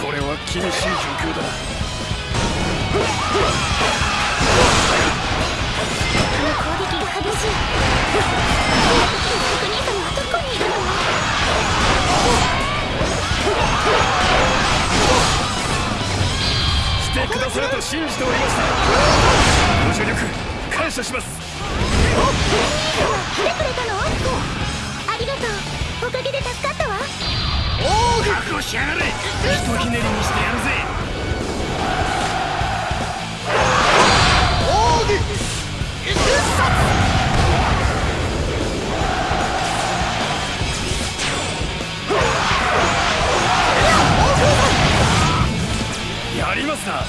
これは厳しい状況だ。あの攻撃が激しい。国様はどこにいるの来てくださると信じておりました。ご助力感謝します。来てくれたのありがとう。おかげで助かった。わ覚悟しやがれ。ひとひねりにしてやるぜ。やりますな。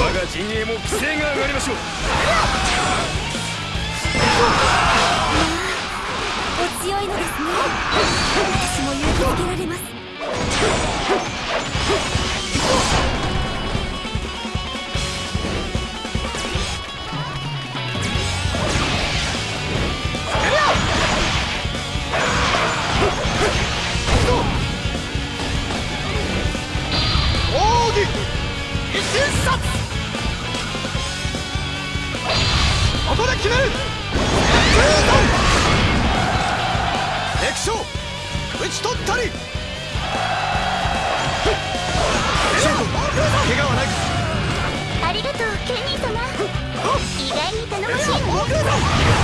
我が陣営も規制が上がりましょう。お強いのですね。私も勇気づけられますここで決める。敵将討ち取ったり。怪我はないかありがとうケニー様。意外に頼もしい。わね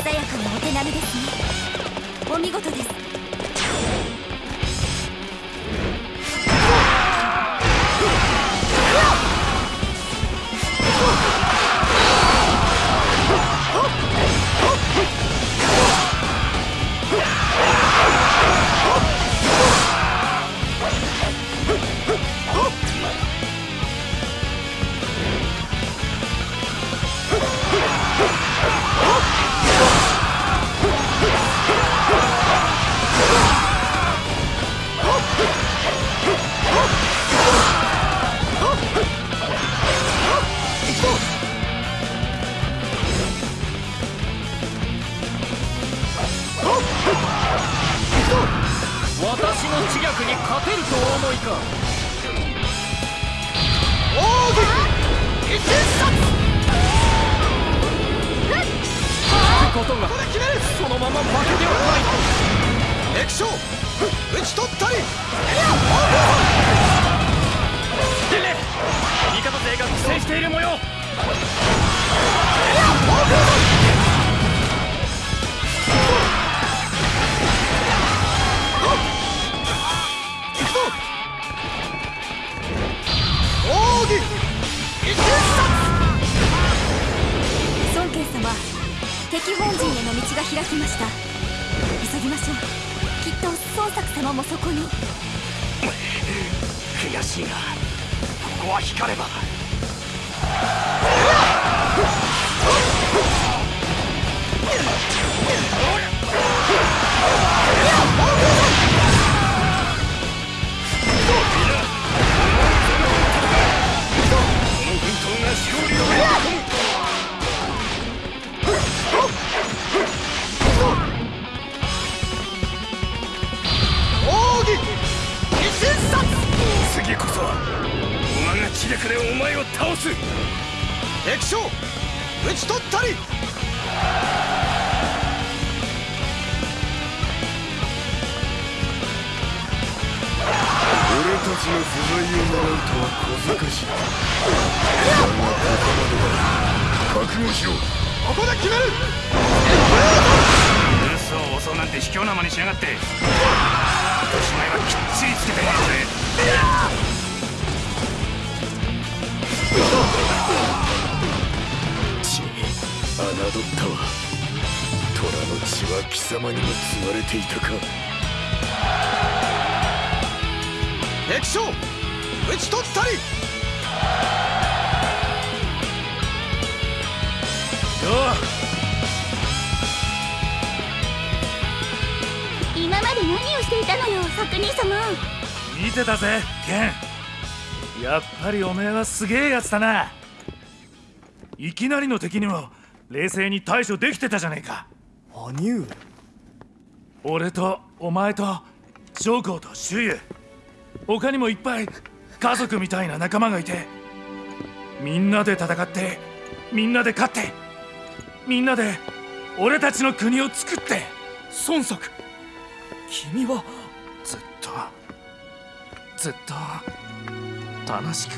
鮮やかなお手並みですね。お見事です。ことがここで決めるそのまま負けてはない。敵将討ち取ったりてめえ味方勢が苦戦してい。る模様敵本陣への道が開きました。急ぎましょう。きっと孫作様もそこに。悔しいがここは光れば。液晶打ち取ったり。俺たちの不在を狙うとは小賢しい。ここまで覚悟しここで決める。なんて卑怯なまにしやがって。侮ったわ。虎の血は貴様にも継がれていたか。敵将討ち取ったり。今まで何をしていたのよ作人様。見てたぜケン。やっぱりおめえはすげえやつだな。いきなりの敵にも冷静に対処できてたじゃねえか。兄上俺とお前と将校と周遊。他にもいっぱい家族みたいな仲間がいて。みんなで戦ってみんなで勝ってみんなで俺たちの国を作って。孫作君はずっとずっと楽しく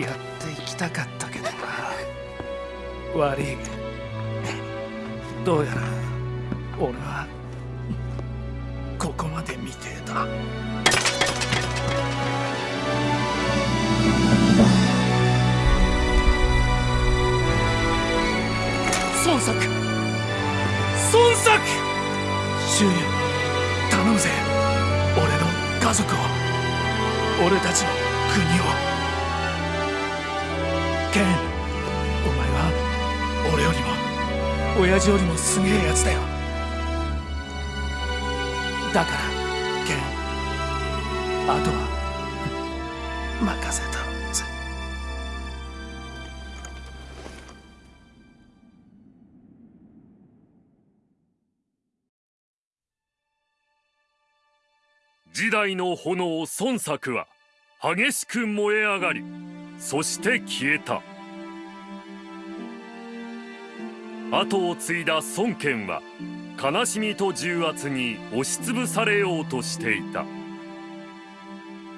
やっていきたかったけどな悪いど。うやら俺はここまで見てえだ。孫作！孫作！周囲頼むぜ。俺の家族を。俺たちの国を。ケン親父よりもすげえやつだよ。だからケンあとは任せたぜ時代の炎孫作は激しく燃え上がりそして消えた。後を継いだ孫権は悲しみと重圧に押しつぶされようとしていた。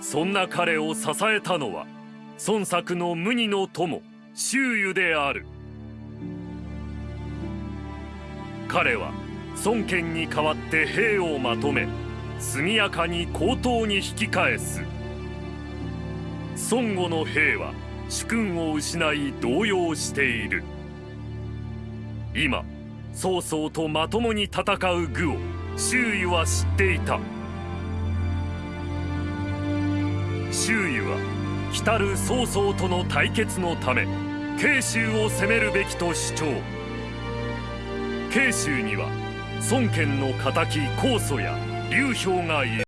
そんな彼を支えたのは孫作の無二の友周瑜である。彼は孫権に代わって兵をまとめ速やかに高等に引き返す。孫悟の兵は主君を失い動揺している。今曹操とまともに戦う愚を周囲は知っていた。周囲は来る曹操との対決のため慶州を攻めるべきと主張。慶州には孫権の敵高祖や劉氷がいる。